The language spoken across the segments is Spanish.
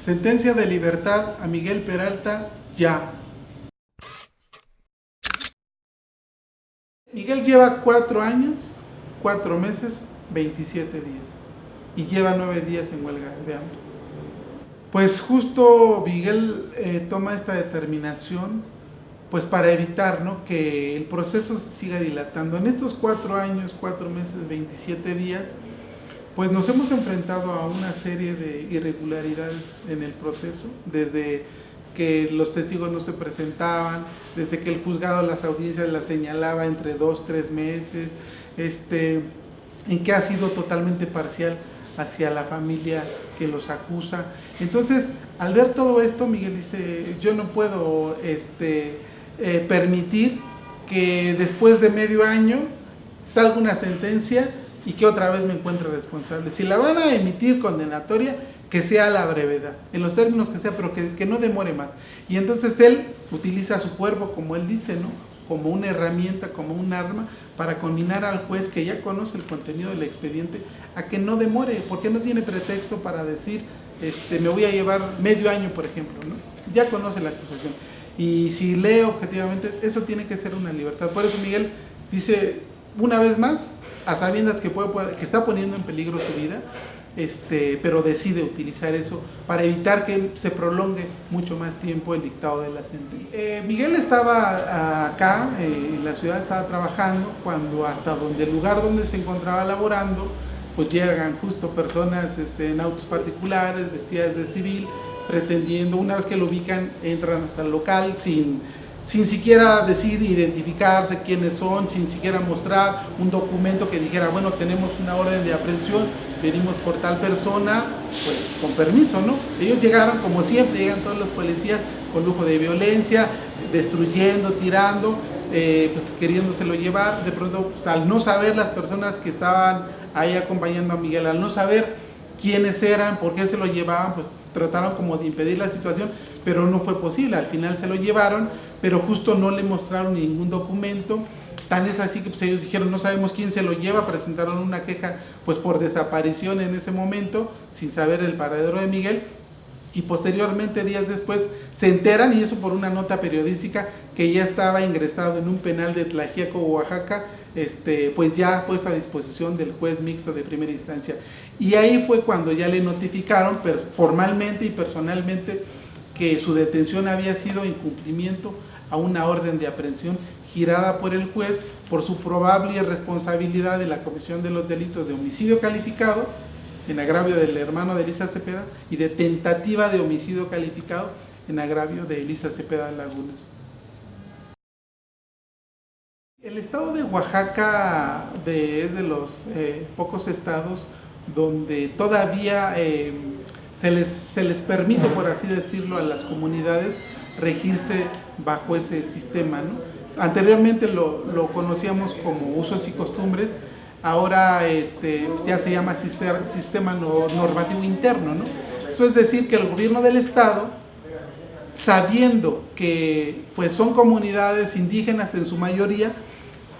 Sentencia de libertad a Miguel Peralta ya. Miguel lleva cuatro años, cuatro meses, 27 días y lleva nueve días en huelga de hambre. Pues justo Miguel eh, toma esta determinación pues para evitar ¿no? que el proceso siga dilatando. En estos cuatro años, cuatro meses, 27 días, pues nos hemos enfrentado a una serie de irregularidades en el proceso, desde que los testigos no se presentaban, desde que el juzgado las audiencias las señalaba entre dos, tres meses, este, en que ha sido totalmente parcial hacia la familia que los acusa. Entonces, al ver todo esto, Miguel dice, yo no puedo este, eh, permitir que después de medio año salga una sentencia y que otra vez me encuentre responsable. Si la van a emitir condenatoria, que sea a la brevedad, en los términos que sea, pero que, que, no demore más. Y entonces él utiliza su cuerpo, como él dice, ¿no? como una herramienta, como un arma, para combinar al juez que ya conoce el contenido del expediente a que no demore, porque no tiene pretexto para decir, este, me voy a llevar medio año, por ejemplo, ¿no? ya conoce la acusación. Y si lee objetivamente, eso tiene que ser una libertad. Por eso Miguel dice, una vez más, a sabiendas que, puede, que está poniendo en peligro su vida, este, pero decide utilizar eso para evitar que se prolongue mucho más tiempo el dictado de la sentencia. Eh, Miguel estaba acá, eh, en la ciudad estaba trabajando, cuando hasta donde el lugar donde se encontraba laborando, pues llegan justo personas este, en autos particulares, vestidas de civil, pretendiendo, una vez que lo ubican, entran hasta el local sin sin siquiera decir, identificarse quiénes son, sin siquiera mostrar un documento que dijera, bueno, tenemos una orden de aprehensión, venimos por tal persona, pues con permiso, ¿no? Ellos llegaron, como siempre, llegan todos los policías con lujo de violencia, destruyendo, tirando, eh, pues queriéndoselo llevar, de pronto, pues, al no saber las personas que estaban ahí acompañando a Miguel, al no saber quiénes eran, por qué se lo llevaban, pues trataron como de impedir la situación, pero no fue posible, al final se lo llevaron, pero justo no le mostraron ningún documento, tan es así que pues, ellos dijeron no sabemos quién se lo lleva, presentaron una queja pues por desaparición en ese momento, sin saber el paradero de Miguel, y posteriormente, días después, se enteran, y eso por una nota periodística, que ya estaba ingresado en un penal de Tlajiaco, Oaxaca, este, pues ya puesto a disposición del juez mixto de primera instancia. Y ahí fue cuando ya le notificaron formalmente y personalmente que su detención había sido incumplimiento a una orden de aprehensión girada por el juez por su probable irresponsabilidad de la comisión de los delitos de homicidio calificado en agravio del hermano de Elisa Cepeda y de tentativa de homicidio calificado en agravio de Elisa Cepeda Lagunas. El estado de Oaxaca es de los eh, pocos estados donde todavía eh, se les, se les permite, por así decirlo, a las comunidades regirse bajo ese sistema. Anteriormente lo, lo, conocíamos como usos y costumbres, ahora este, ya se llama sistema, sistema normativo interno. ¿no? Eso es decir que el gobierno del Estado, sabiendo que pues, son comunidades indígenas en su mayoría,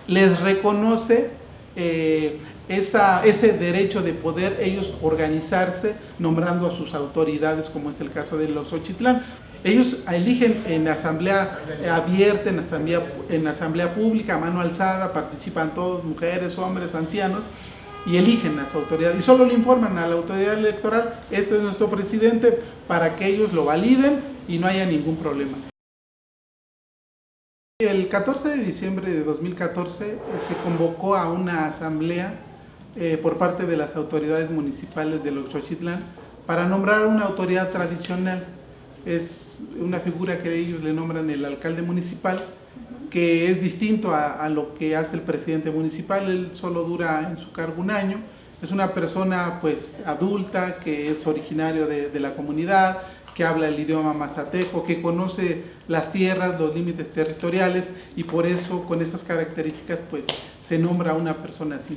les reconoce eh, ese derecho de poder ellos organizarse nombrando a sus autoridades, como es el caso de los Ochitlán. Ellos eligen en asamblea abierta, en asamblea, en asamblea pública, mano alzada, participan todos, mujeres, hombres, ancianos, y eligen a su autoridad. Y solo le informan a la autoridad electoral, esto es nuestro presidente, para que ellos lo validen y no haya ningún problema. El 14 de diciembre de 2014 eh, se convocó a una asamblea eh, por parte de las autoridades municipales de Oxochitlán para nombrar una autoridad tradicional. Es una figura que ellos le nombran el alcalde municipal, que es distinto a, lo que hace el presidente municipal, él solo dura en su cargo un año, es una persona pues adulta, que es originario de, de la comunidad, que habla el idioma mazateco, que conoce las tierras, los límites territoriales y por eso con esas características pues se nombra a una persona así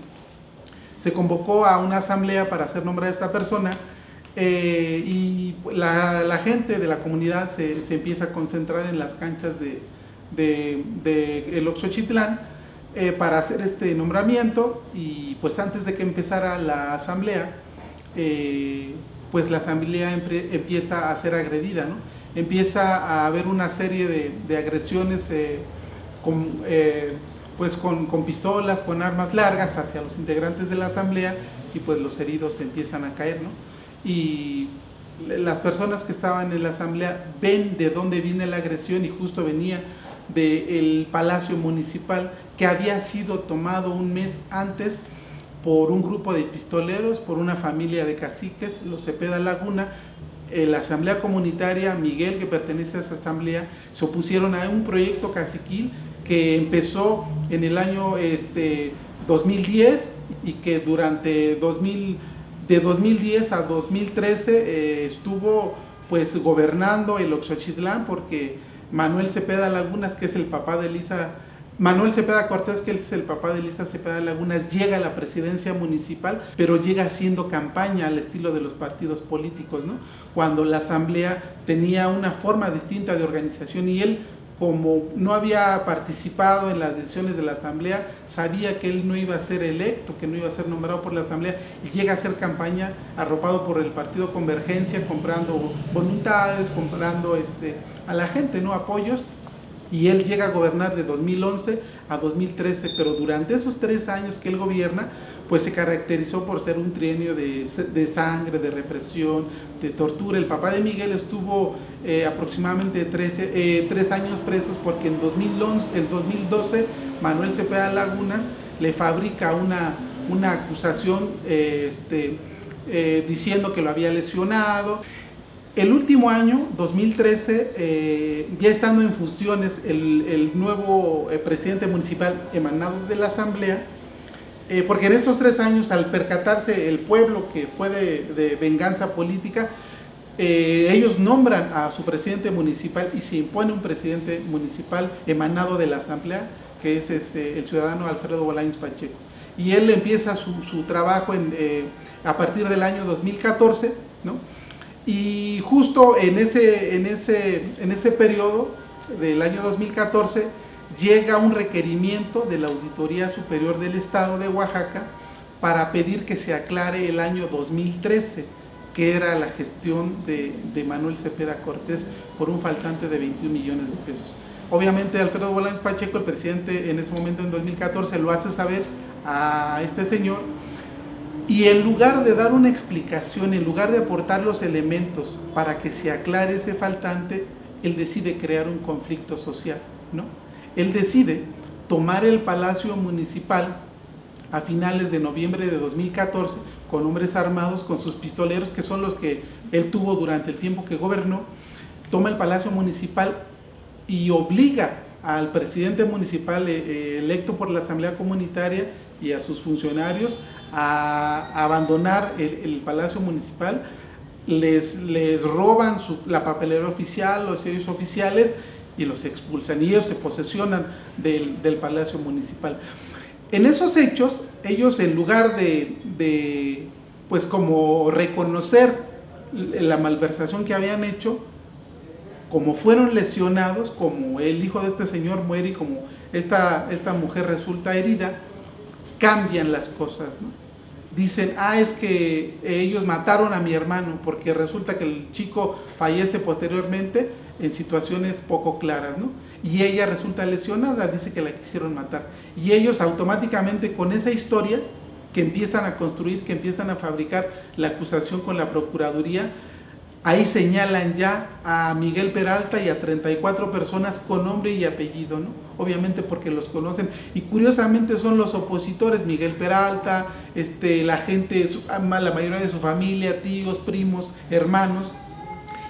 se convocó a una asamblea para hacer nombre a esta persona eh, y la, gente de la comunidad se, empieza a concentrar en las canchas de, de, el Oxochitlán eh, para hacer este nombramiento y pues antes de que empezara la asamblea eh, pues la asamblea empieza a ser agredida, ¿no? empieza a haber una serie de, agresiones con, eh, pues con, pistolas, con armas largas hacia los integrantes de la asamblea y pues los heridos empiezan a caer, ¿no? Y las personas que estaban en la asamblea ven de dónde viene la agresión y justo venía del Palacio Municipal que había sido tomado un mes antes por un grupo de pistoleros, por una familia de caciques, los Cepeda Laguna, la Asamblea Comunitaria, Miguel, que pertenece a esa asamblea, se opusieron a un proyecto caciquil que empezó en el año este, 2010 y que durante 2000, de 2010 a 2013 eh, estuvo pues gobernando el Oxochitlán porque Manuel Cepeda Lagunas, que es el papá de Elisa Manuel Cepeda Cortés, que es el papá de Elisa Cepeda Lagunas, llega a la presidencia municipal, pero llega haciendo campaña al estilo de los partidos políticos, ¿no? Cuando la asamblea tenía una forma distinta de organización y él como no había participado en las decisiones de la asamblea, sabía que él no iba a ser electo, que no iba a ser nombrado por la asamblea y llega a hacer campaña arropado por el partido Convergencia, comprando voluntades, comprando este, a la gente, ¿no? apoyos y él llega a gobernar de 2011 a 2013, pero durante esos tres años que él gobierna, pues se caracterizó por ser un trienio de, sangre, de represión, de tortura. El papá de Miguel estuvo eh, aproximadamente 13, eh, tres años presos porque en, 2011, en 2012 Manuel Cepeda Lagunas le fabrica una, una acusación eh, este, diciendo que lo había lesionado. El último año, 2013, eh, ya estando en funciones el, nuevo eh, presidente municipal emanado de la asamblea, eh, porque en estos tres años al percatarse el pueblo que fue de, venganza política, ellos nombran a su presidente municipal y se impone un presidente municipal emanado de la asamblea, que es este, el ciudadano Alfredo Bolaños Pacheco. Y él empieza su, trabajo en, a partir del año 2014, ¿no? Y justo en ese, en ese, en ese periodo del año 2014 llega un requerimiento de la Auditoría Superior del Estado de Oaxaca para pedir que se aclare el año 2013, que era la gestión de, Manuel Cepeda Cortés por un faltante de 21 millones de pesos. Obviamente Alfredo Bolaños Pacheco, el presidente en ese momento en 2014, lo hace saber a este señor y en lugar de dar una explicación, en lugar de aportar los elementos para que se aclare ese faltante, él decide crear un conflicto social, ¿no? Él decide tomar el Palacio Municipal a finales de noviembre de 2014 con hombres armados, con sus pistoleros, que son los que él tuvo durante el tiempo que gobernó, toma el Palacio Municipal y obliga al presidente municipal eh, eh, electo por la Asamblea Comunitaria y a sus funcionarios a abandonar el, Palacio Municipal, les, les roban la papelera oficial, los sellos oficiales y los expulsan y ellos se posesionan del, Palacio Municipal. En esos hechos, ellos en lugar de, pues como reconocer la malversación que habían hecho, como fueron lesionados, como el hijo de este señor muere y como esta, esta mujer resulta herida, cambian las cosas. dicen, ah, es que ellos mataron a mi hermano, porque resulta que el chico fallece posteriormente en situaciones poco claras, ¿no? Y ella resulta lesionada, dice que la quisieron matar. Y ellos automáticamente con esa historia que empiezan a construir, que empiezan a fabricar la acusación con la Procuraduría, Ahí señalan ya a Miguel Peralta y a 34 personas con nombre y apellido, ¿no? Obviamente porque los conocen. Y curiosamente son los opositores, Miguel Peralta, este, la gente, la mayoría de su familia, tíos, primos, hermanos,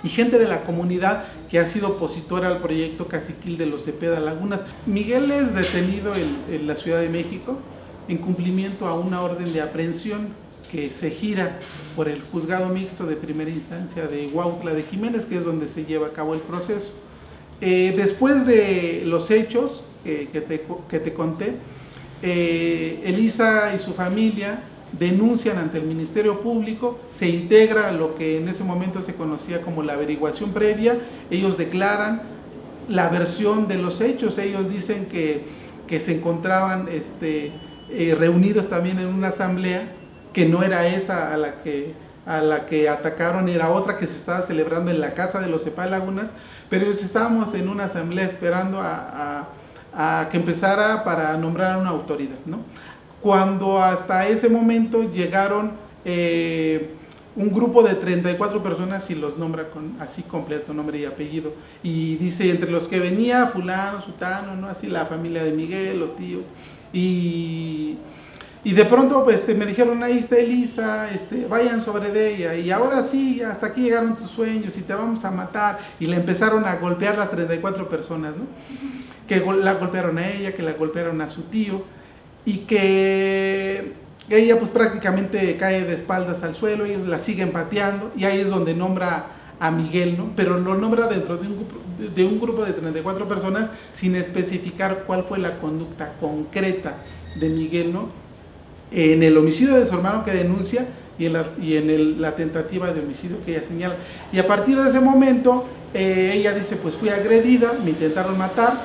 y gente de la comunidad que ha sido opositora al proyecto Caciquil de los Cepeda Lagunas. Miguel es detenido en, en la Ciudad de México en cumplimiento a una orden de aprehensión que se gira por el juzgado mixto de primera instancia de Huautla de Jiménez, que es donde se lleva a cabo el proceso. Eh, después de los hechos que, te, que, te, conté, eh, Elisa y su familia denuncian ante el Ministerio Público, se integra lo que en ese momento se conocía como la averiguación previa, ellos declaran la versión de los hechos, ellos dicen que, que se encontraban este, eh, reunidos también en una asamblea que no era esa a la que a la que atacaron era otra que se estaba celebrando en la casa de los Cepal Lagunas, pero estábamos en una asamblea esperando a, que empezara para nombrar una autoridad, ¿no? Cuando hasta ese momento llegaron eh, un grupo de 34 personas y los nombra con así completo, nombre y apellido. Y dice, entre los que venía fulano, sutano, ¿no? Así la familia de Miguel, los tíos. Y, y de pronto pues, este, me dijeron, ahí está Elisa, este, vayan sobre ella. Y ahora sí, hasta aquí llegaron tus sueños y te vamos a matar. Y le empezaron a golpear las 34 personas, ¿no? Que la golpearon a ella, que la golpearon a su tío. Y que ella pues prácticamente cae de espaldas al suelo, ellos la siguen pateando y ahí es donde nombra a Miguel, ¿no? Pero lo nombra dentro de un, de un grupo de 34 personas sin especificar cuál fue la conducta concreta de Miguel, ¿no? En el homicidio de su hermano que denuncia y en, la, y en la tentativa de homicidio que ella señala. Y a partir de ese momento, eh, ella dice, pues fui agredida, me intentaron matar,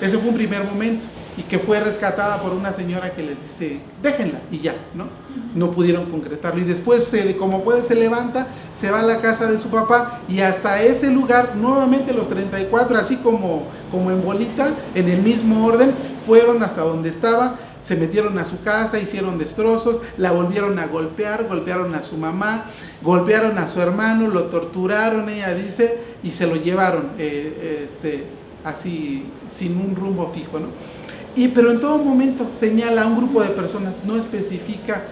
ese fue un primer momento y que fue rescatada por una señora que les dice, déjenla y ya, ¿no? No pudieron concretarlo. Y después, como puede, se levanta, se va a la casa de su papá y hasta ese lugar, nuevamente los 34, así como, como en bolita, en el mismo orden, fueron hasta donde estaba, se metieron a su casa, hicieron destrozos, la volvieron a golpear, golpearon a su mamá, golpearon a su hermano, lo torturaron, ella dice, y se lo llevaron eh, este, así, sin un rumbo fijo, ¿no? Y, pero en todo momento señala a un grupo de personas, no especifica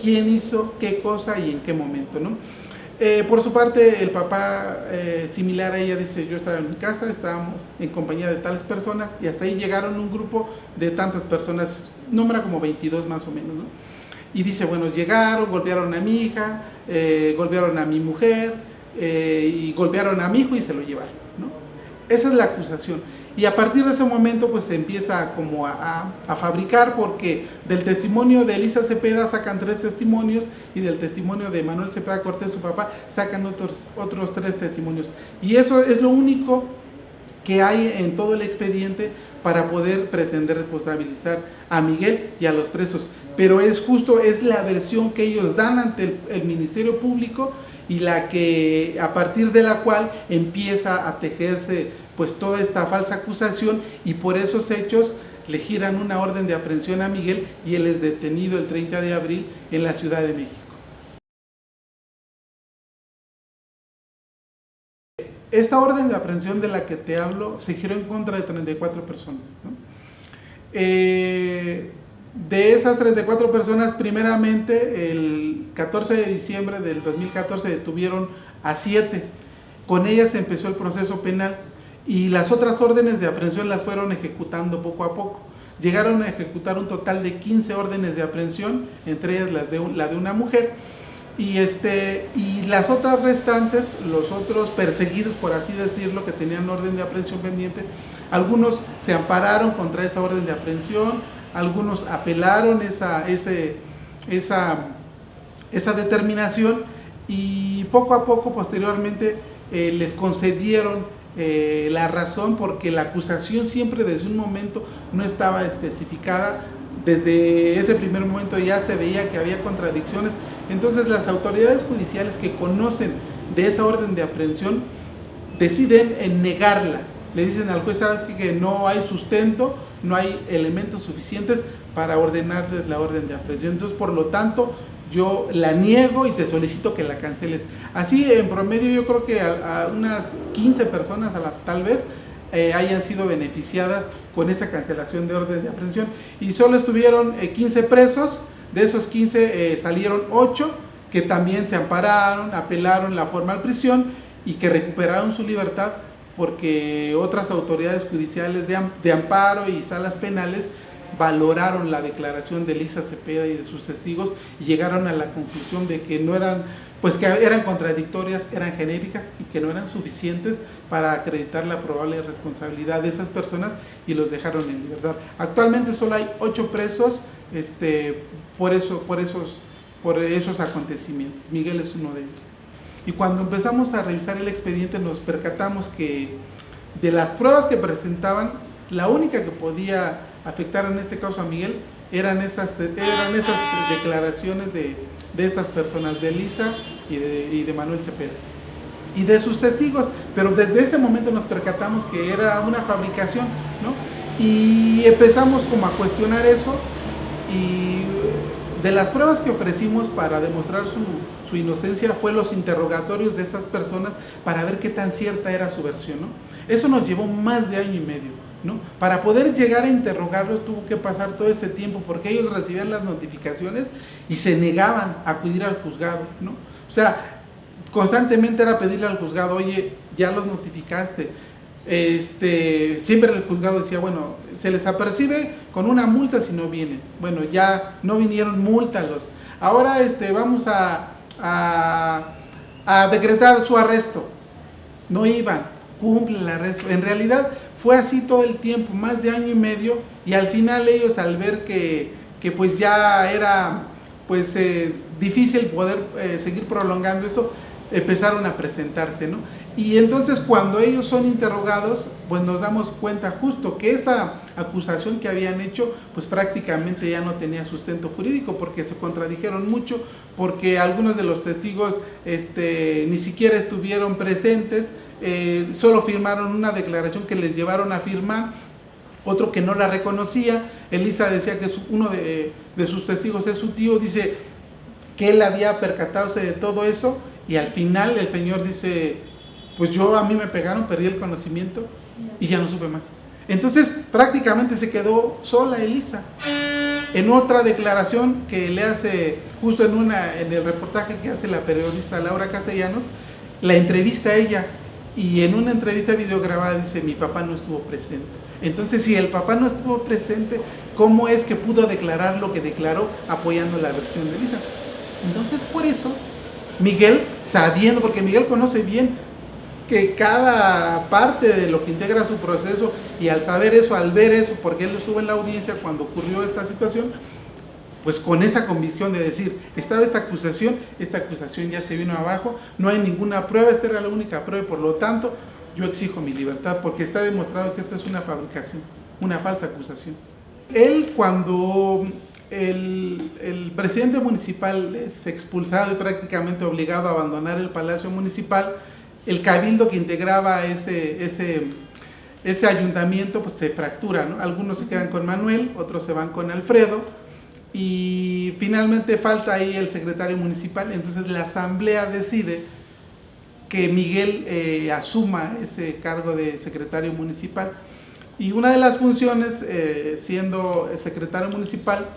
quién hizo qué cosa y en qué momento. ¿no? Eh, por su parte, el papá, eh, similar a ella, dice, yo estaba en mi casa, estábamos en compañía de tales personas y hasta ahí llegaron un grupo de tantas personas, nombra como 22 más o menos. ¿no? Y dice, bueno, llegaron, golpearon a mi hija, eh, golpearon a mi mujer y golpearon a mi hijo y se lo llevaron. ¿no? Esa es la acusación. Y a partir de ese momento pues se empieza como a, fabricar porque del testimonio de Elisa Cepeda sacan tres testimonios y del testimonio de Manuel Cepeda Cortés, su papá, sacan otros, otros tres testimonios. Y eso es lo único que hay en todo el expediente para poder pretender responsabilizar a Miguel y a los presos. Pero es justo, es la versión que ellos dan ante el, el Ministerio Público y la que a partir de la cual empieza a tejerse pues toda esta falsa acusación y por esos hechos le giran una orden de aprehensión a Miguel y él es detenido el 30 de abril en la Ciudad de México. Esta orden de aprehensión de la que te hablo se giró en contra de 34 personas. Eh, de esas 34 personas, primeramente el 14 de diciembre del 2014 detuvieron a 7. Con ellas empezó el proceso penal y las otras órdenes de aprehensión las fueron ejecutando poco a poco. Llegaron a ejecutar un total de 15 órdenes de aprehensión, entre ellas las de la de una mujer, y, este, y las otras restantes, los otros perseguidos, por así decirlo, que tenían orden de aprehensión pendiente, algunos se ampararon contra esa orden de aprehensión, algunos apelaron esa, esa, esa determinación y poco a poco, posteriormente, eh, les concedieron eh, la razón porque la acusación siempre desde un momento no estaba especificada, desde ese primer momento ya se veía que había contradicciones, entonces las autoridades judiciales que conocen de esa orden de aprehensión deciden en negarla, le dicen al juez, sabes que, que no hay sustento, no hay elementos suficientes para ordenarles la orden de aprehensión, entonces por lo tanto yo la niego y te solicito que la canceles. Así en promedio yo creo que a, unas 15 personas a la, tal vez eh, hayan sido beneficiadas con esa cancelación de orden de aprehensión y solo estuvieron 15 eh, presos, de esos 15 eh, salieron 8 que también se ampararon, apelaron la formal prisión y que recuperaron su libertad porque otras autoridades judiciales de amparo y salas penales valoraron la declaración de Elisa Cepeda y de sus testigos y llegaron a la conclusión de que no eran, pues que eran contradictorias, eran genéricas y que no eran suficientes para acreditar la probable responsabilidad de esas personas y los dejaron en libertad. Actualmente solo hay ocho presos este, por, eso, por, esos, por esos acontecimientos. Miguel es uno de ellos. Y cuando empezamos a revisar el expediente nos percatamos que de las pruebas que presentaban, la única que podía afectar en este caso a Miguel eran esas, eran esas declaraciones de, de estas personas, de Elisa y de, y de Manuel Cepeda y de sus testigos, pero desde ese momento nos percatamos que era una fabricación, ¿no? Y empezamos como a cuestionar eso y de las pruebas que ofrecimos para demostrar su, su, inocencia fue los interrogatorios de estas personas para ver qué tan cierta era su versión, ¿no? Eso nos llevó más de año y medio, ¿no? Para poder llegar a interrogarlos tuvo que pasar todo ese tiempo porque ellos recibían las notificaciones y se negaban a acudir al juzgado, ¿no? O sea, constantemente era pedirle al juzgado, oye, ya los notificaste. Este, siempre el juzgado decía, bueno, se les apercibe con una multa si no vienen. Bueno, ya no vinieron, múltalos. Ahora este, vamos a, a, a decretar su arresto. No iban, cumple el arresto. En realidad fue así todo el tiempo, más de año y medio, y al final ellos al ver que, que pues ya era pues eh, difícil poder eh, seguir prolongando esto, empezaron a presentarse, ¿no? Y entonces cuando ellos son interrogados, pues nos damos cuenta justo que esa acusación que habían hecho, pues prácticamente ya no tenía sustento jurídico porque se contradijeron mucho, porque algunos de los testigos este, ni siquiera estuvieron presentes, eh, solo firmaron una declaración que les llevaron a firmar, otro que no la reconocía, Elisa decía que uno de, de sus testigos es su tío, dice que él había percatado de todo eso, y al final el Señor dice, pues yo a mí me pegaron, perdí el conocimiento y ya no supe más. Entonces prácticamente se quedó sola Elisa. En otra declaración que le hace, justo en, una, en el reportaje que hace la periodista Laura Castellanos, la entrevista a ella y en una entrevista videograbada dice, mi papá no estuvo presente. Entonces, si el papá no estuvo presente, ¿cómo es que pudo declarar lo que declaró apoyando la versión de Elisa? Entonces, por eso Miguel, sabiendo, porque Miguel conoce bien que cada parte de lo que integra su proceso y al saber eso, al ver eso, porque él sube en la audiencia cuando ocurrió esta situación, pues con esa convicción de decir, estaba esta acusación, esta acusación ya se vino abajo, no hay ninguna prueba, esta era la única prueba y por lo tanto yo exijo mi libertad porque está demostrado que esto es una fabricación, una falsa acusación. Él cuando el, presidente municipal es expulsado y prácticamente obligado a abandonar el palacio municipal, el cabildo que integraba ese, ese, ese ayuntamiento pues se fractura, ¿no? algunos se quedan con Manuel, otros se van con Alfredo y finalmente falta ahí el secretario municipal, entonces la asamblea decide que Miguel eh, asuma ese cargo de secretario municipal. Y una de las funciones, eh, siendo secretario municipal,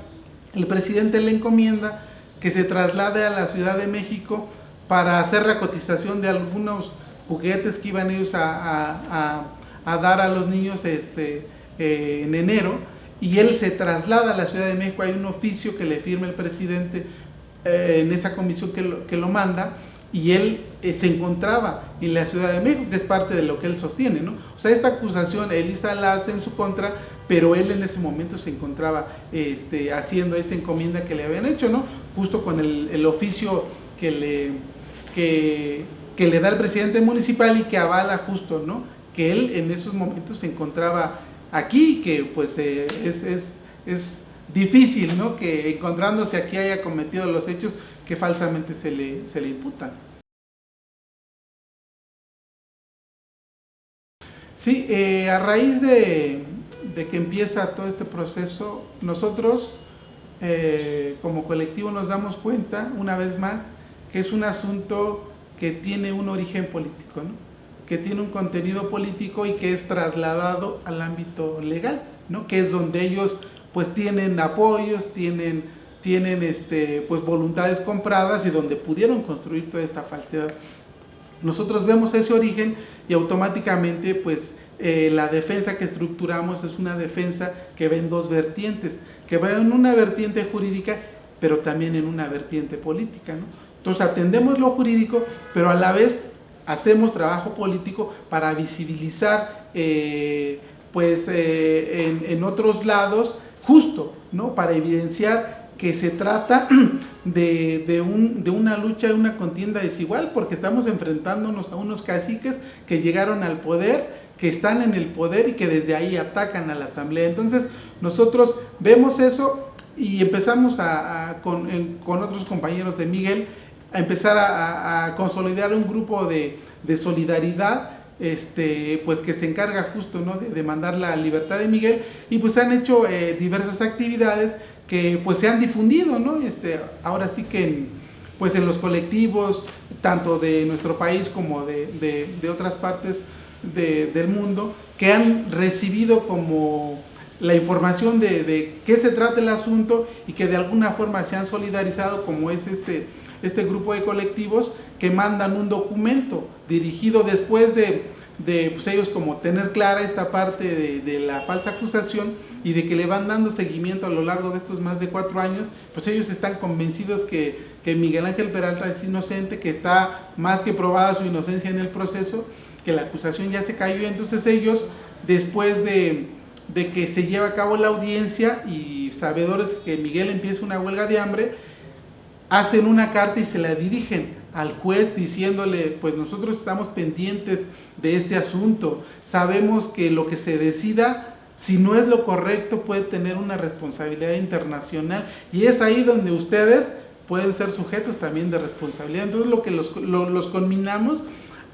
el presidente le encomienda que se traslade a la Ciudad de México para hacer la cotización de algunos juguetes que iban ellos a, dar a los niños este, eh, en enero y él se traslada a la Ciudad de México, hay un oficio que le firma el presidente eh, en esa comisión que lo, que lo manda y él eh, se encontraba en la Ciudad de México, que es parte de lo que él sostiene, ¿no? O sea, esta acusación Elisa la hace en su contra, pero él en ese momento se encontraba este, haciendo esa encomienda que le habían hecho, ¿no? Justo con el, el oficio que le, que, que, le da el presidente municipal y que avala justo, ¿no? Que él en esos momentos se encontraba aquí, que pues eh, es, es, es difícil, ¿no? Que encontrándose aquí haya cometido los hechos, que falsamente se le, se le imputan. Sí, eh, a raíz de, de, que empieza todo este proceso, nosotros eh, como colectivo nos damos cuenta, una vez más, que es un asunto que tiene un origen político, ¿no? Que tiene un contenido político y que es trasladado al ámbito legal, ¿no? que es donde ellos pues tienen apoyos, tienen tienen este, pues voluntades compradas y donde pudieron construir toda esta falsedad. Nosotros vemos ese origen y automáticamente pues eh, la defensa que estructuramos es una defensa que ve en dos vertientes, que va en una vertiente jurídica pero también en una vertiente política. ¿no? Entonces atendemos lo jurídico pero a la vez hacemos trabajo político para visibilizar eh, pues eh, en, otros lados justo, ¿no? para evidenciar que se trata de, de, un, de, una lucha, de una contienda desigual, porque estamos enfrentándonos a unos caciques que llegaron al poder, que están en el poder y que desde ahí atacan a la asamblea. Entonces nosotros vemos eso, y empezamos a, con, otros compañeros de Miguel a empezar a, consolidar un grupo de, solidaridad este, pues que se encarga justo ¿no? de demandar la libertad de Miguel y pues han hecho eh, diversas actividades que pues se han difundido, ¿no? Este, ahora sí que en, pues en los colectivos, tanto de nuestro país como de, otras partes del mundo, que han recibido como la información de, qué se trata el asunto y que de alguna forma se han solidarizado como es este, este grupo de colectivos que mandan un documento dirigido después de, de pues ellos como tener clara esta parte de, de, la falsa acusación y de que le van dando seguimiento a lo largo de estos más de cuatro años, pues ellos están convencidos que, que Miguel Ángel Peralta es inocente, que está más que probada su inocencia en el proceso, que la acusación ya se cayó, entonces ellos después de, de que se lleva a cabo la audiencia y sabedores que Miguel empieza una huelga de hambre, hacen una carta y se la dirigen al juez diciéndole, pues nosotros estamos pendientes de este asunto, sabemos que lo que se decida, si no es lo correcto, puede tener una responsabilidad internacional y es ahí donde ustedes pueden ser sujetos también de responsabilidad. Entonces lo que los, los conminamos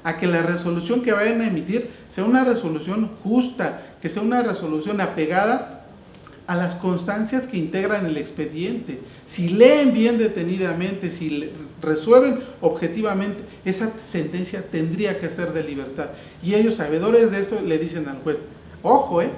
a que la resolución que vayan a emitir sea una resolución justa, que sea una resolución apegada a las constancias que integran el expediente. Si leen bien detenidamente, si resuelven objetivamente, esa sentencia tendría que ser de libertad. Y ellos, sabedores de eso, le dicen al juez, ojo, eh,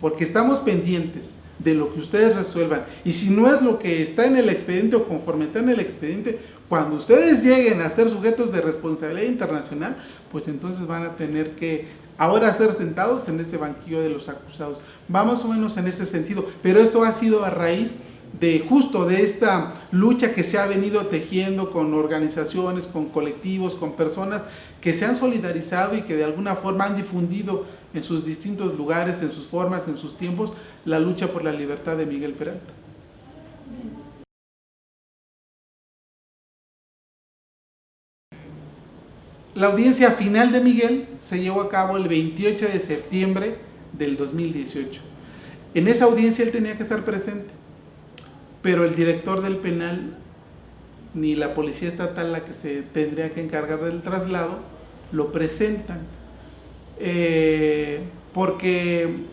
porque estamos pendientes de lo que ustedes resuelvan. Y si no es lo que está en el expediente o conforme está en el expediente, cuando ustedes lleguen a ser sujetos de responsabilidad internacional, pues entonces van a tener que ahora ser sentados en ese banquillo de los acusados. Vamos o menos en ese sentido, pero esto ha sido a raíz de justo de esta lucha que se ha venido tejiendo con organizaciones, con colectivos, con personas que se han solidarizado y que de alguna forma han difundido en sus distintos lugares, en sus formas, en sus tiempos, la lucha por la libertad de Miguel Peralta. La audiencia final de Miguel se llevó a cabo el 28 de septiembre del 2018. En esa audiencia él tenía que estar presente, pero el director del penal ni la policía estatal la que se tendría que encargar del traslado lo presentan eh, porque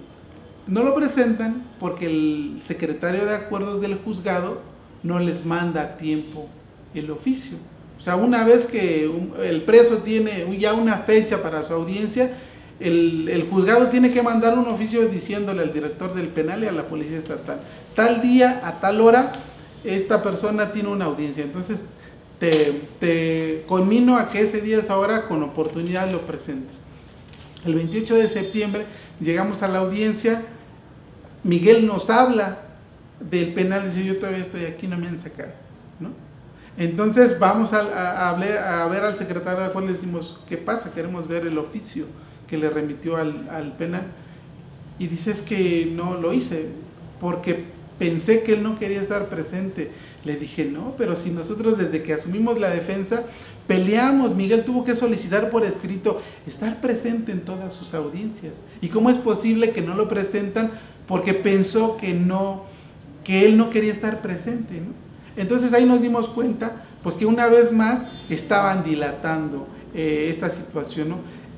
no lo presentan porque el secretario de acuerdos del juzgado no les manda a tiempo el oficio o sea, una vez que el preso tiene ya una fecha para su audiencia, el, juzgado tiene que mandar un oficio diciéndole al director del penal y a la policía estatal, tal día, a tal hora, esta persona tiene una audiencia. Entonces, te, te conmino a que ese día, esa hora, con oportunidad lo presentes. El 28 de septiembre llegamos a la audiencia, Miguel nos habla del penal, dice yo todavía estoy aquí, no me han sacado. Entonces vamos a, a, ver al secretario de y le decimos, ¿qué pasa? Queremos ver el oficio que le remitió al, penal. Y dices que no lo hice, porque pensé que él no quería estar presente. Le dije, no, pero si nosotros desde que asumimos la defensa, peleamos, Miguel tuvo que solicitar por escrito estar presente en todas sus audiencias. ¿Y cómo es posible que no lo presentan? Porque pensó que no, que él no quería estar presente, ¿no? Entonces ahí nos dimos cuenta pues que una vez más estaban dilatando eh, esta situación.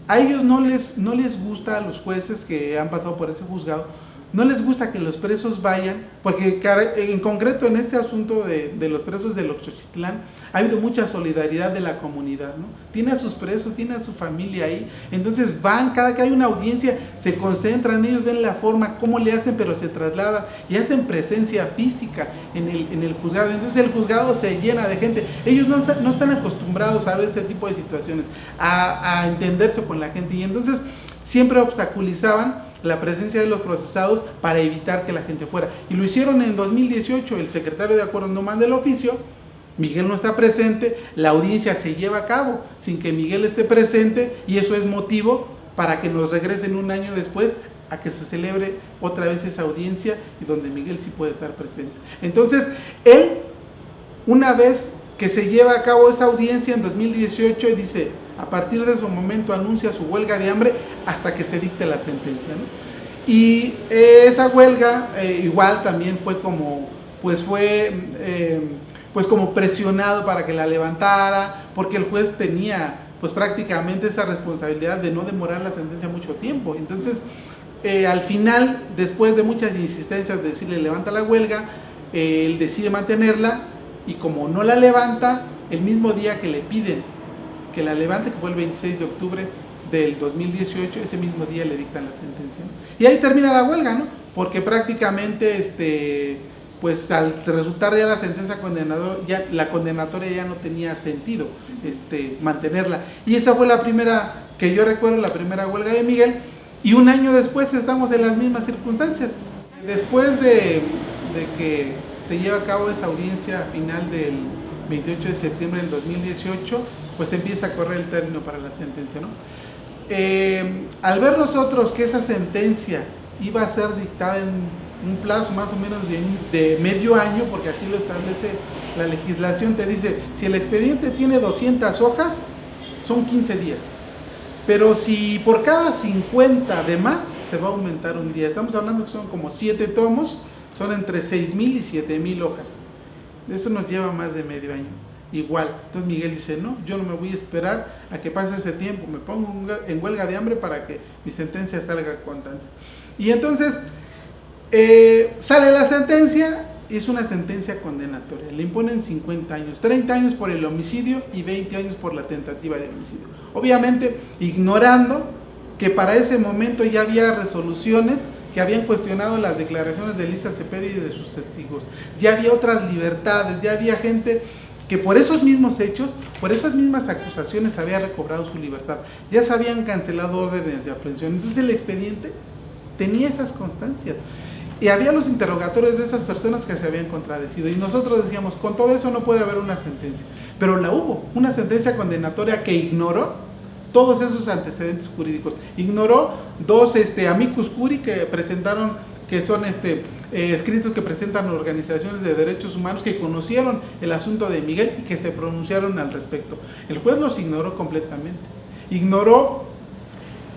A ellos no les, no les gusta a los jueces que han pasado por ese juzgado no les gusta que los presos vayan, porque en concreto en este asunto de, los presos de Oxochitlán ha habido mucha solidaridad de la comunidad, ¿no? Tiene a sus presos, tiene a su familia ahí, entonces van, cada que hay una audiencia, se concentran, ellos ven la forma, cómo le hacen, pero se traslada y hacen presencia física en el, juzgado, entonces el juzgado se llena de gente, ellos no, están acostumbrados a ver ese tipo de situaciones, a entenderse con la gente, y entonces siempre obstaculizaban la presencia de los procesados para evitar que la gente fuera. Y lo hicieron en 2018, el secretario de acuerdo no manda el oficio, Miguel no está presente, la audiencia se lleva a cabo sin que Miguel esté presente y eso es motivo para que nos regresen un año después a que se celebre otra vez esa audiencia y donde Miguel sí puede estar presente. Entonces, él, una vez que se lleva a cabo esa audiencia en 2018, dice, a partir de ese momento anuncia su huelga de hambre hasta que se dicte la sentencia. Y eh, esa huelga eh, igual también fue como, pues fue eh, pues como presionado para que la levantara, porque el juez tenía pues prácticamente esa responsabilidad de no demorar la sentencia mucho tiempo. Entonces, eh, al final, después de muchas insistencias de decirle levanta la huelga, él decide mantenerla y como no la levanta, el mismo día que le piden que la levante, que fue el 26 de octubre del 2018, ese mismo día le dictan la sentencia. Y ahí termina la huelga, ¿no? Porque prácticamente este pues al resultar ya la sentencia condenador, ya la condenatoria ya no tenía sentido este, mantenerla. Y esa fue la primera, que yo recuerdo, la primera huelga de Miguel, y un año después estamos en las mismas circunstancias. Después de, que se lleva a cabo esa audiencia final del 28 de septiembre del 2018, pues empieza a correr el término para la sentencia. ¿no? Eh, al ver nosotros que esa sentencia iba a ser dictada en un plazo más o menos de, medio año, porque así lo establece la legislación, te dice, si el expediente tiene 200 hojas, son 15 días. Pero si por cada 50 de más, se va a aumentar un día. Estamos hablando que son como 7 tomos, son entre 6.000 y 7.000 hojas. Eso nos lleva más de medio año. Igual. Entonces Miguel dice, no, yo no me voy a esperar a que pase ese tiempo, me pongo en huelga de hambre para que mi sentencia salga cuanto antes. Y entonces eh, sale la sentencia es una sentencia condenatoria. Le imponen 50 años, 30 años por el homicidio y 20 años por la tentativa de homicidio. Obviamente ignorando que para ese momento ya había resoluciones que habían cuestionado las declaraciones de Elisa Cepeda y de sus testigos. Ya había otras libertades, ya había gente que por esos mismos hechos, por esas mismas acusaciones había recobrado su libertad. Ya se habían cancelado órdenes de aprehensión. Entonces el expediente tenía esas constancias. Y había los interrogatorios de esas personas que se habían contradecido. Y nosotros decíamos, con todo eso no puede haber una sentencia. Pero la hubo, una sentencia condenatoria que ignoró todos esos antecedentes jurídicos. Ignoró dos este, amicus curi que presentaron, que son este, eh, escritos que presentan organizaciones de derechos humanos que conocieron el asunto de Miguel y que se pronunciaron al respecto. El juez los ignoró completamente. Ignoró,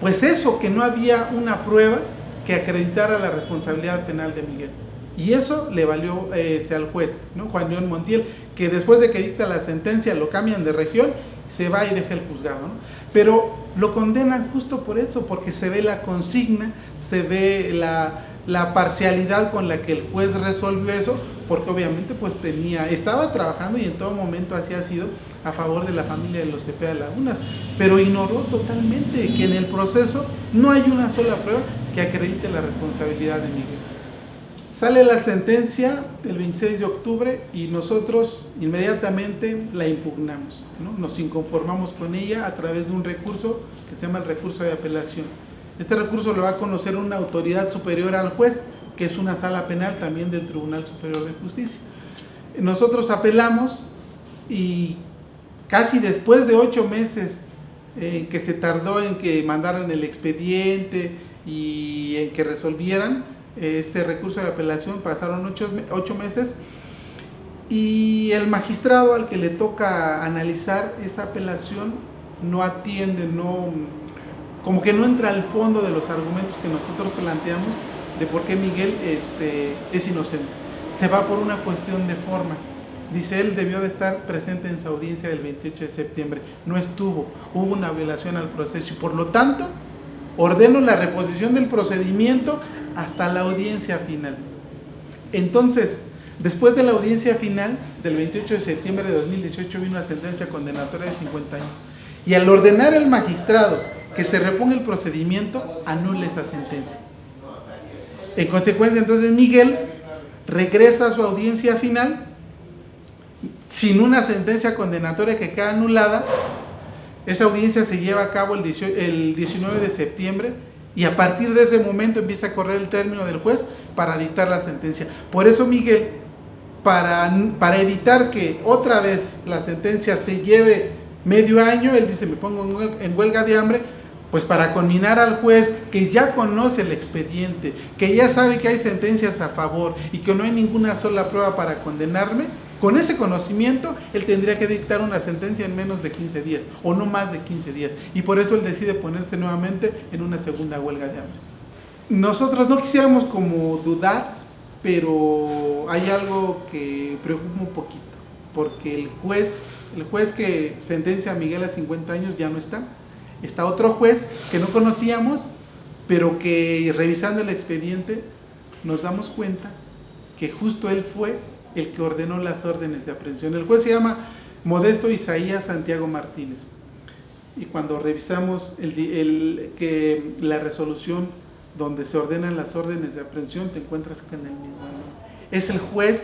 pues eso, que no había una prueba que acreditara la responsabilidad penal de Miguel. Y eso le valió este, al juez, ¿no? Juan León Montiel, que después de que dicta la sentencia lo cambian de región, se va y deja el juzgado. Pero lo condenan justo por eso, porque se ve la consigna, se ve la, la parcialidad con la que el juez resolvió eso, porque obviamente pues tenía, estaba trabajando y en todo momento así ha sido a favor de la familia de los Cepeda Lagunas, pero ignoró totalmente que en el proceso no hay una sola prueba que acredite la responsabilidad de Miguel. Sale la sentencia el 26 de octubre y nosotros inmediatamente la impugnamos, nos inconformamos con ella a través de un recurso que se llama el recurso de apelación. Este recurso lo va a conocer una autoridad superior al juez, que es una sala penal también del Tribunal Superior de Justicia. Nosotros apelamos y casi después de ocho meses en que se tardó en que mandaran el expediente y en que resolvieran este recurso de apelación, pasaron ocho, ocho meses y el magistrado al que le toca analizar esa apelación no atiende, no como que no entra al fondo de los argumentos que nosotros planteamos de por qué Miguel este, es inocente. Se va por una cuestión de forma. Dice, él debió de estar presente en su audiencia del 28 de septiembre. No estuvo, hubo una violación al proceso y por lo tanto ordeno la reposición del procedimiento hasta la audiencia final. Entonces, después de la audiencia final del 28 de septiembre de 2018 vino una sentencia condenatoria de 50 años. Y al ordenar el magistrado que se reponga el procedimiento, anula esa sentencia. En consecuencia, entonces Miguel regresa a su audiencia final sin una sentencia condenatoria que queda anulada. Esa audiencia se lleva a cabo el 19 de septiembre y a partir de ese momento empieza a correr el término del juez para dictar la sentencia. Por eso Miguel, para, para evitar que otra vez la sentencia se lleve medio año, él dice, me pongo en huelga de hambre, pues para conminar al juez que ya conoce el expediente, que ya sabe que hay sentencias a favor y que no hay ninguna sola prueba para condenarme, con ese conocimiento él tendría que dictar una sentencia en menos de 15 días o no más de 15 días. Y por eso él decide ponerse nuevamente en una segunda huelga de hambre. Nosotros no quisiéramos como dudar pero hay algo que preocupa un poquito, porque el juez, el juez que sentencia a Miguel a 50 años ya no está. Está otro juez que no conocíamos, pero que revisando el expediente nos damos cuenta que justo él fue el que ordenó las órdenes de aprehensión. El juez se llama Modesto Isaías Santiago Martínez. Y cuando revisamos que la resolución donde se ordenan las órdenes de aprehensión, te encuentras en el mismo Es el juez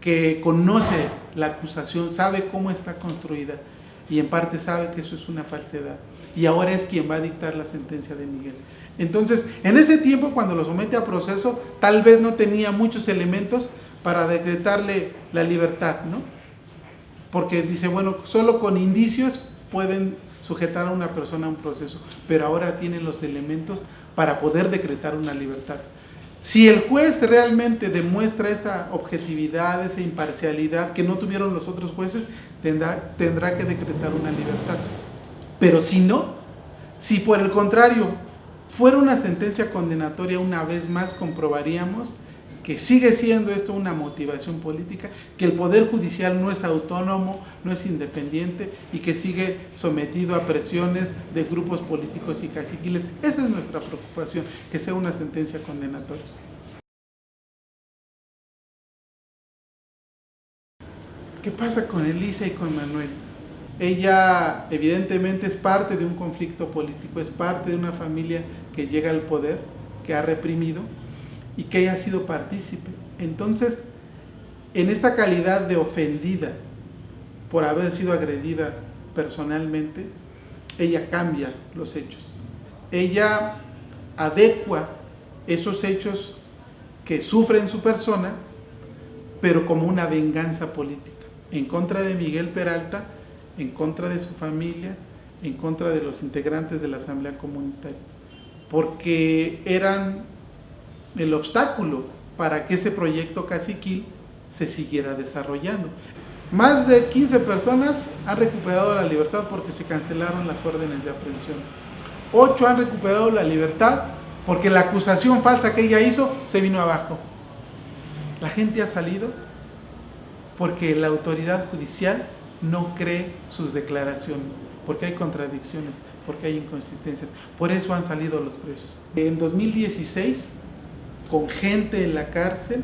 que conoce la acusación, sabe cómo está construida y en parte sabe que eso es una falsedad. Y ahora es quien va a dictar la sentencia de Miguel. Entonces, en ese tiempo, cuando lo somete a proceso, tal vez no tenía muchos elementos para decretarle la libertad, ¿no? Porque dice, bueno, solo con indicios pueden sujetar a una persona a un proceso, pero ahora tienen los elementos para poder decretar una libertad. Si el juez realmente demuestra esa objetividad, esa imparcialidad que no tuvieron los otros jueces, tendrá, tendrá que decretar una libertad. Pero si no, si por el contrario fuera una sentencia condenatoria, una vez más comprobaríamos que sigue siendo esto una motivación política, que el Poder Judicial no es autónomo, no es independiente y que sigue sometido a presiones de grupos políticos y caciquiles. Esa es nuestra preocupación, que sea una sentencia condenatoria. ¿Qué pasa con Elisa y con Manuel? Ella evidentemente es parte de un conflicto político, es parte de una familia que llega al poder, que ha reprimido, y que haya sido partícipe. Entonces, en esta calidad de ofendida por haber sido agredida personalmente, ella cambia los hechos. Ella adecua esos hechos que sufre en su persona, pero como una venganza política, en contra de Miguel Peralta, en contra de su familia, en contra de los integrantes de la Asamblea Comunitaria, porque eran el obstáculo para que ese proyecto caciquil se siguiera desarrollando. Más de 15 personas han recuperado la libertad porque se cancelaron las órdenes de aprehensión. 8 han recuperado la libertad porque la acusación falsa que ella hizo se vino abajo. La gente ha salido porque la autoridad judicial no cree sus declaraciones, porque hay contradicciones, porque hay inconsistencias. Por eso han salido los presos. En 2016 con gente en la cárcel,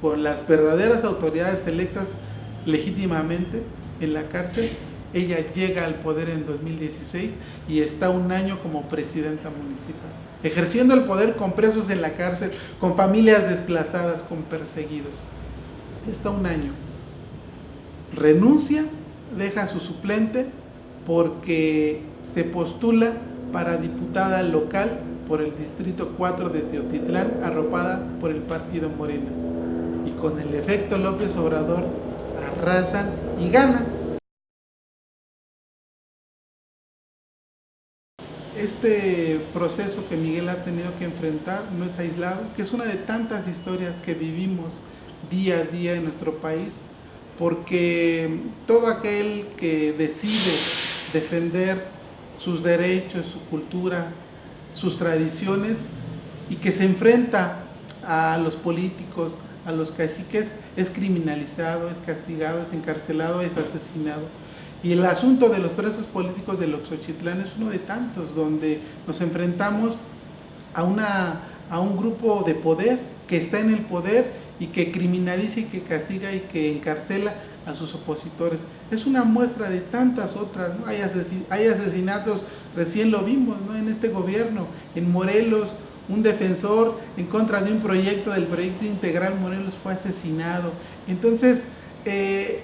con las verdaderas autoridades electas legítimamente en la cárcel. Ella llega al poder en 2016 y está un año como presidenta municipal, ejerciendo el poder con presos en la cárcel, con familias desplazadas, con perseguidos. Está un año. Renuncia, deja a su suplente porque se postula para diputada local por el Distrito 4 de Teotitlán, arropada por el Partido Morena. Y con el efecto López Obrador arrasan y ganan. Este proceso que Miguel ha tenido que enfrentar no es aislado, que es una de tantas historias que vivimos día a día en nuestro país, porque todo aquel que decide defender sus derechos, su cultura, sus tradiciones y que se enfrenta a los políticos, a los caciques, es criminalizado, es castigado, es encarcelado, es asesinado. Y el asunto de los presos políticos de Oxochitlán es uno de tantos, donde nos enfrentamos a, una, a un grupo de poder que está en el poder y que criminaliza y que castiga y que encarcela a sus opositores. Es una muestra de tantas otras, hay, asesinatos, recién lo vimos en este gobierno, en Morelos, un defensor en contra de un proyecto del proyecto integral Morelos fue asesinado. Entonces, eh,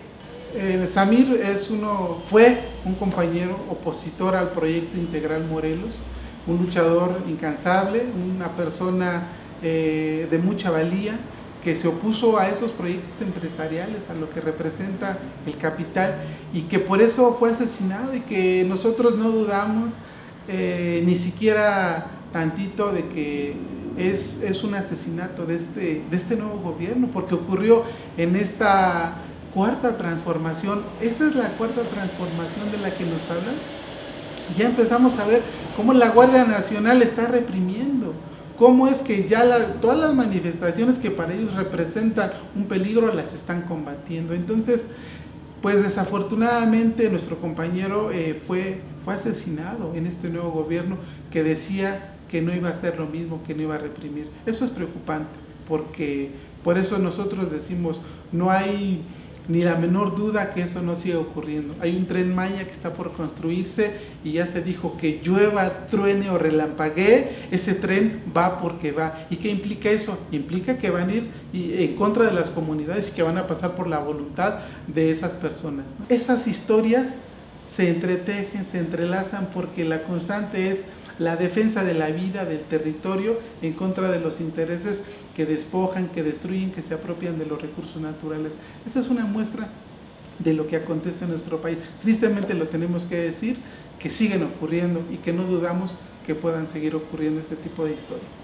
eh, Samir es uno, fue un compañero opositor al proyecto integral Morelos, un luchador incansable, una persona eh, de mucha valía, que se opuso a esos proyectos empresariales, a lo que representa el capital y que por eso fue asesinado y que nosotros no dudamos eh, ni siquiera tantito de que es, es, un asesinato de este, de este nuevo gobierno, porque ocurrió en esta cuarta transformación. Esa es la cuarta transformación de la que nos hablan. Ya empezamos a ver cómo la Guardia Nacional está reprimiendo, cómo es que ya todas las manifestaciones que para ellos representan un peligro las están combatiendo. Entonces, pues desafortunadamente nuestro compañero eh, fue, fue asesinado en este nuevo gobierno que decía que no iba a hacer lo mismo, que no iba a reprimir. Eso es preocupante, porque por eso nosotros decimos, no hay ni la menor duda que eso no siga ocurriendo. Hay un tren Maya que está por construirse y ya se dijo que llueva, truene o relampaguee, ese tren va porque va. ¿Y qué implica eso? Implica que van a ir en contra de las comunidades y que van a pasar por la voluntad de esas personas. Esas historias se entretejen, se entrelazan porque la constante es la defensa de la vida, del territorio, en contra de los intereses que despojan, que destruyen, que se apropian de los recursos naturales. Esta es una muestra de lo que acontece en nuestro país. Tristemente lo tenemos que decir, que siguen ocurriendo y que no dudamos que puedan seguir ocurriendo este tipo de historias.